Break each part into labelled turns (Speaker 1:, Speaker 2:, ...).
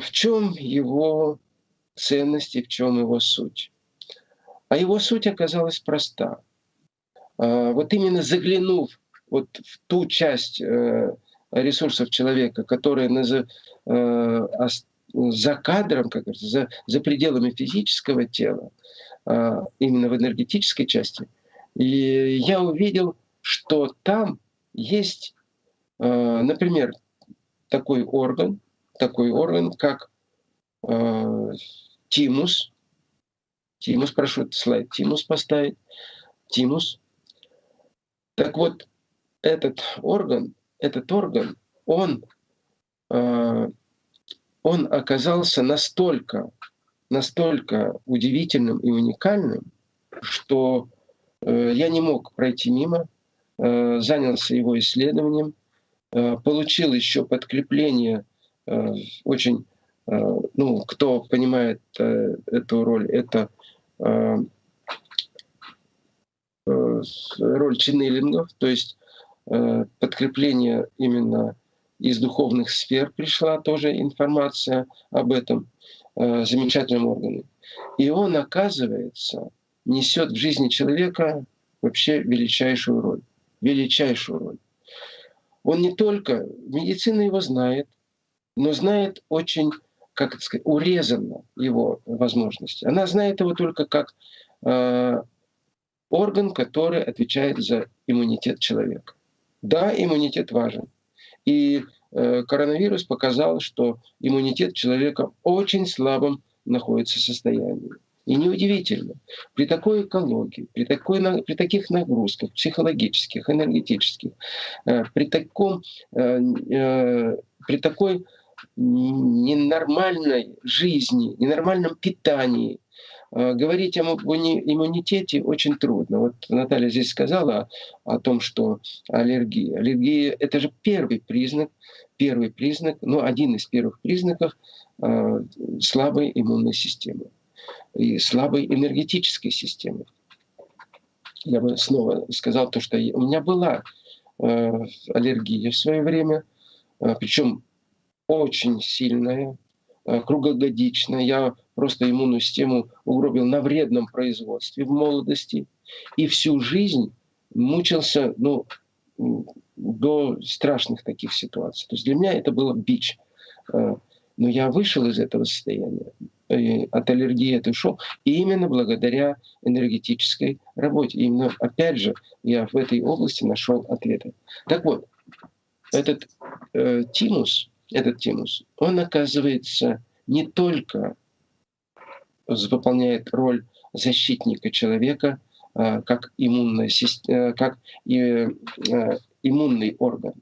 Speaker 1: в чем его ценность и в чем его суть? А его суть оказалась проста. А, вот именно заглянув вот в ту часть э, ресурсов человека, которая э, за кадром, как говорится, за, за пределами физического тела, а, именно в энергетической части, и я увидел, что там есть, э, например, такой орган, такой орган, как тимус. Тимус, прошу этот слайд тимус поставить. Тимус. Так вот, этот орган, этот орган, он, э, он оказался настолько, настолько удивительным и уникальным, что э, я не мог пройти мимо, э, занялся его исследованием, э, получил еще подкрепление э, очень, э, ну, кто понимает э, эту роль, это э, э роль ченнелингов, то есть Э, подкрепление именно из духовных сфер пришла тоже информация об этом э, замечательном органе. И он, оказывается, несет в жизни человека вообще величайшую роль. Величайшую роль. Он не только, медицина его знает, но знает очень, как это сказать, урезанно его возможности. Она знает его только как э, орган, который отвечает за иммунитет человека. Да, иммунитет важен. И э, коронавирус показал, что иммунитет человека в очень слабом находится состоянии. И неудивительно, при такой экологии, при, такой, при таких нагрузках психологических, энергетических, э, при, таком, э, э, при такой ненормальной жизни, ненормальном питании, Э, говорить об иммунитете очень трудно. Вот Наталья здесь сказала о том, что аллергия. Аллергия — это же первый признак, первый признак, ну, один из первых признаков э, слабой иммунной системы и слабой энергетической системы. Я бы снова сказал то, что у меня была э, аллергия в свое время, причем очень сильная, круглогодичная. Я просто иммунную систему угробил на вредном производстве в молодости и всю жизнь мучился ну, до страшных таких ситуаций. То есть для меня это было бич. Э, но я вышел из этого состояния, от аллергии это ушел, именно благодаря энергетической работе. Именно, опять же, я в этой области нашел ответы. Так вот, этот э, тимус, этот тимус, он оказывается не только выполняет роль защитника человека а, как, иммунная, э, как э, иммунный орган.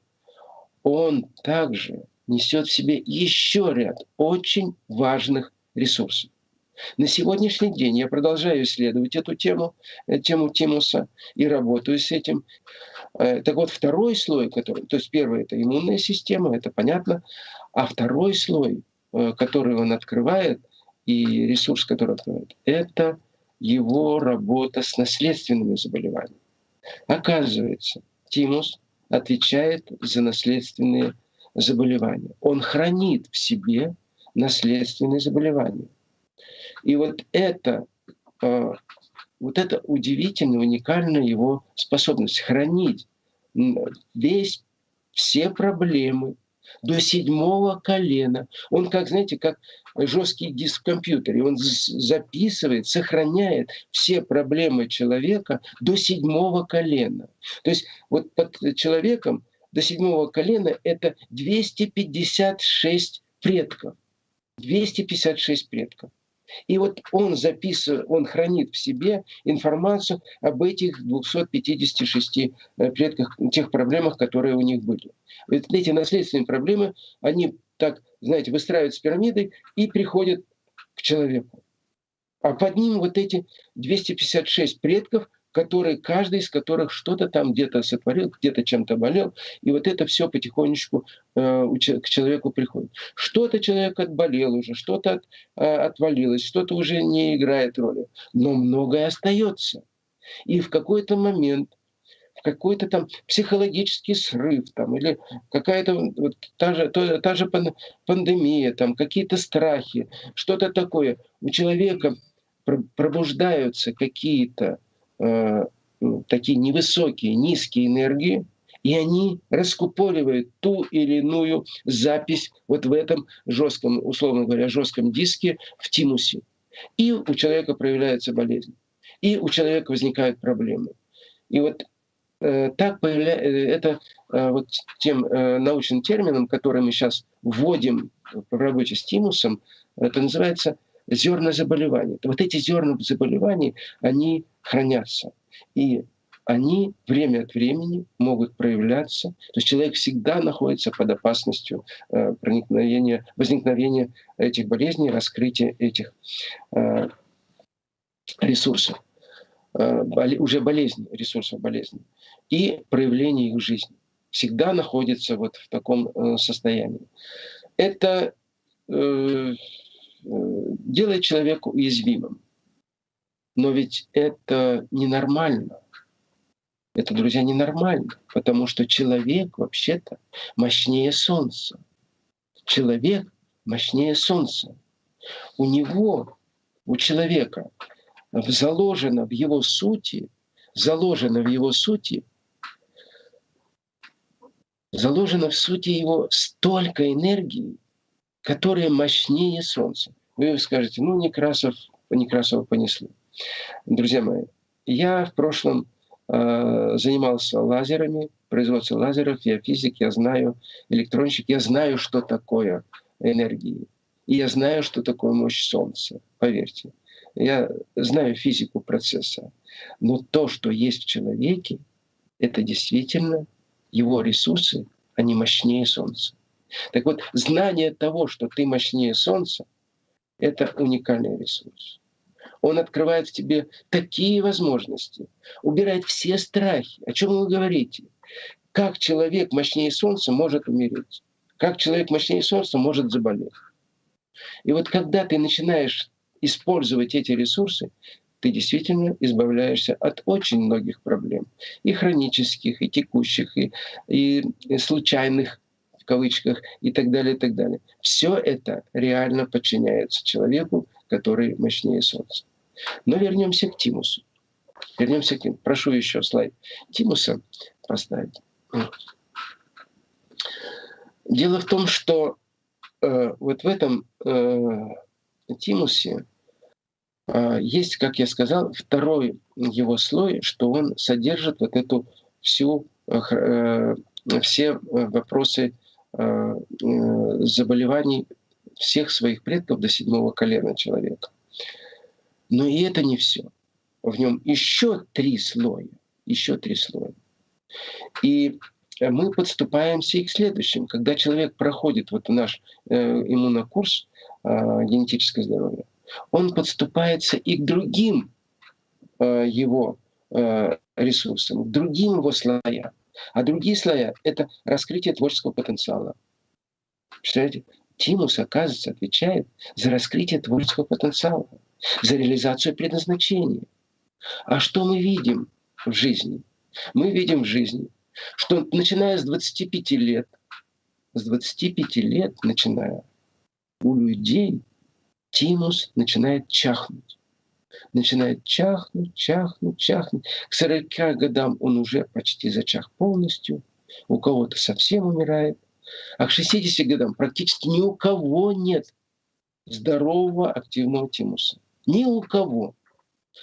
Speaker 1: Он также несет в себе еще ряд очень важных ресурсов. На сегодняшний день я продолжаю исследовать эту тему, э, тему Тимуса, и работаю с этим. Так вот, второй слой, который, то есть первый это иммунная система, это понятно, а второй слой, который он открывает – и ресурс, который открывает, это его работа с наследственными заболеваниями. Оказывается, тимус отвечает за наследственные заболевания. Он хранит в себе наследственные заболевания. И вот это, а, вот это удивительно, уникальная его способность хранить весь, все проблемы, до седьмого колена. Он как, знаете, как жесткий диск в компьютере. Он записывает, сохраняет все проблемы человека до седьмого колена. То есть вот под человеком до седьмого колена это 256 предков. 256 предков. И вот он записывает, он хранит в себе информацию об этих 256 э, предках, тех проблемах, которые у них были. Вот эти наследственные проблемы, они так, знаете, выстраиваются пирамидой и приходят к человеку. А под ним вот эти 256 предков, которые, каждый из которых что-то там где-то сотворил, где-то чем-то болел, и вот это все потихонечку э, к человеку приходит. Что-то человек отболел уже, что-то от, э, отвалилось, что-то уже не играет роли, но многое остается. И в какой-то момент, в какой-то там психологический срыв, там, или какая-то вот, та, же, та, та же пандемия, там, какие-то страхи, что-то такое. У человека пробуждаются какие-то э, такие невысокие, низкие энергии, и они раскупоривают ту или иную запись вот в этом жестком, условно говоря, жестком диске в тимусе. И у человека проявляется болезнь, и у человека возникают проблемы. И вот э, так появляется, э, это э, вот тем э, научным термином, который мы сейчас вводим в работе с тимусом, это называется зерна заболеваний. Вот эти зерна заболеваний, они хранятся. И они время от времени могут проявляться. То есть человек всегда находится под опасностью э, проникновения, возникновения этих болезней, раскрытия этих э, ресурсов, э, уже болезни, ресурсов болезни, и проявления их жизни. Всегда находится вот в таком состоянии. Это делает человека уязвимым. Но ведь это ненормально. Это, друзья, ненормально, потому что человек вообще-то мощнее Солнца. Человек мощнее Солнца. У него, у человека заложено в его сути, заложено в его сути, заложено в сути его столько энергии, которая мощнее Солнца. Вы скажете, ну, Некрасов, Некрасова понесли. Друзья мои, я в прошлом Э, занимался лазерами, производством лазеров, я физик, я знаю электронщик, я знаю, что такое энергии. И я знаю, что такое мощь Солнца, поверьте. Я знаю физику процесса. Но то, что есть в человеке, это действительно его ресурсы, они мощнее Солнца. Так вот, знание того, что ты мощнее Солнца, это уникальный ресурс. Он открывает в тебе такие возможности, убирает все страхи. О чем вы говорите? Как человек мощнее Солнца может умереть? Как человек мощнее Солнца может заболеть? И вот когда ты начинаешь использовать эти ресурсы, ты действительно избавляешься от очень многих проблем. И хронических, и текущих, и, и случайных в кавычках и так далее, и так далее. Все это реально подчиняется человеку, который мощнее Солнца. Но вернемся к Тимусу. Вернемся к ним. Прошу еще слайд Тимуса поставить. Дело в том, что э, вот в этом э, Тимусе э, есть, как я сказал, второй его слой, что он содержит вот эту всю э, э все вопросы э, э, заболеваний всех своих предков до седьмого колена человека. Но и это не все. В нем еще три слоя. Еще три слоя. И мы подступаемся и к следующим. Когда человек проходит вот наш э, иммунокурс э, генетическое здоровье, он подступается и к другим э, его э, ресурсам, к другим его слоям. А другие слоя — это раскрытие творческого потенциала. Представляете? Тимус, оказывается, отвечает за раскрытие творческого потенциала за реализацию предназначения. А что мы видим в жизни? Мы видим в жизни, что начиная с 25 лет, с 25 лет начиная, у людей тимус начинает чахнуть. Начинает чахнуть, чахнуть, чахнуть. К 40 годам он уже почти зачах полностью. У кого-то совсем умирает. А к 60 годам практически ни у кого нет здорового активного тимуса. Ни у кого.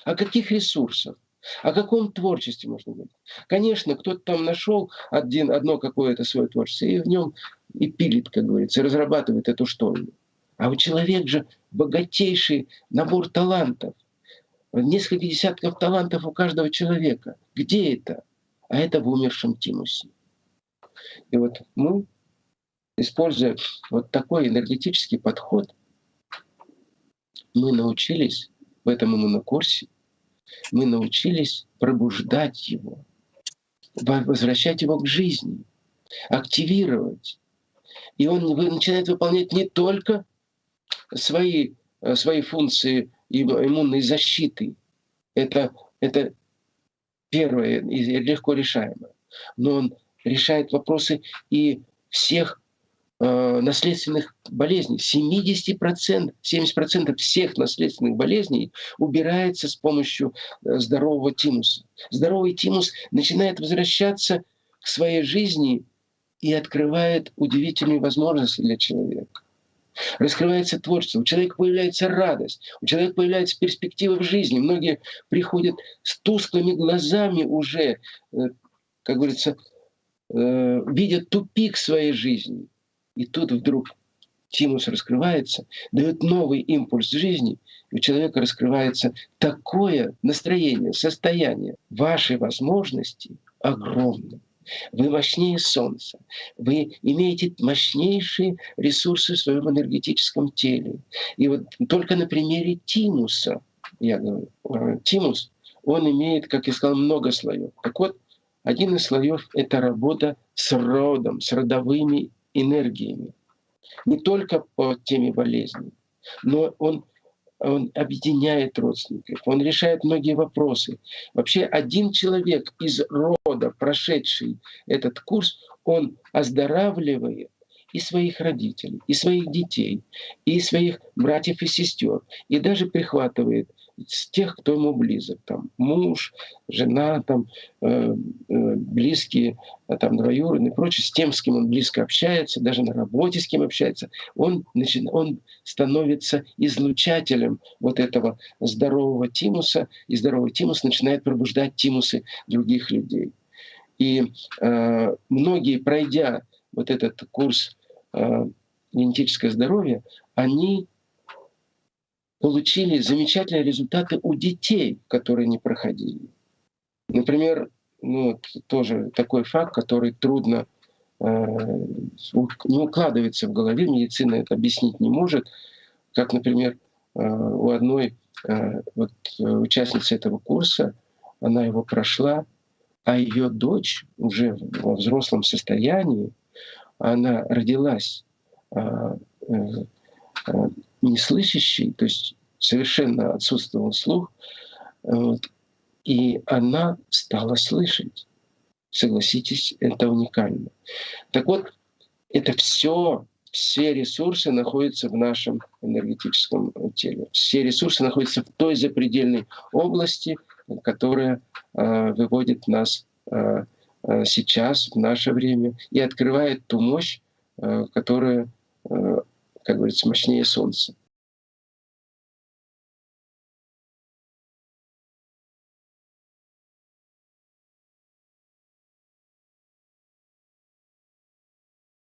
Speaker 1: О каких ресурсах? О каком творчестве можно говорить? Конечно, кто-то там нашел один, одно какое-то свое творчество и в нем и пилит, как говорится, разрабатывает эту штуку. А у человека же богатейший набор талантов. Несколько десятков талантов у каждого человека. Где это? А это в умершем Тимусе. И вот мы, используя вот такой энергетический подход, мы научились в этом иммунокурсе, мы научились пробуждать его, возвращать его к жизни, активировать. И он начинает выполнять не только свои, э, свои функции иммунной защиты. Это, это первое и легко решаемое. Но он решает вопросы и всех э, наследственных болезней. 70%, 70% всех наследственных болезней убирается с помощью э, здорового тимуса. Здоровый тимус начинает возвращаться к своей жизни и открывает удивительные возможности для человека. Раскрывается творчество, у человека появляется радость, у человека появляется перспектива в жизни. Многие приходят с тусклыми глазами уже, э, как говорится, э, видят тупик своей жизни. И тут вдруг тимус раскрывается, дает новый импульс жизни, и у человека раскрывается такое настроение, состояние. Ваши возможности огромны. Вы мощнее Солнца. Вы имеете мощнейшие ресурсы в своем энергетическом теле. И вот только на примере Тимуса, я говорю, э, Тимус, он имеет, как я сказал, много слоев. Так вот, один из слоев — это работа с родом, с родовыми энергиями. Не только по теме болезни, но он он объединяет родственников, он решает многие вопросы. Вообще один человек из рода, прошедший этот курс, он оздоравливает и своих родителей, и своих детей, и своих братьев и сестер, и даже прихватывает с тех, кто ему близок, там муж, жена, там э, э, близкие, а там двоюродные и прочее, с тем, с кем он близко общается, даже на работе с кем общается, он, начи... он становится излучателем вот этого здорового тимуса, и здоровый тимус начинает пробуждать тимусы других людей. И э, многие, пройдя вот этот курс э, генетическое здоровье, они получили замечательные результаты у детей, которые не проходили. Например, ну, тоже такой факт, который трудно э, не укладывается в голове, медицина это объяснить не может, как, например, э, у одной э, вот, участницы этого курса, она его прошла, а ее дочь уже во взрослом состоянии, она родилась э, э, э неслышащей, то есть совершенно отсутствовал слух, вот, и она стала слышать. Согласитесь, это уникально. Так вот, это все, все ресурсы находятся в нашем энергетическом теле. Все ресурсы находятся в той запредельной области, которая э, выводит нас э, сейчас, в наше время, и открывает ту мощь, э, которая, э, как говорится, мощнее Солнца.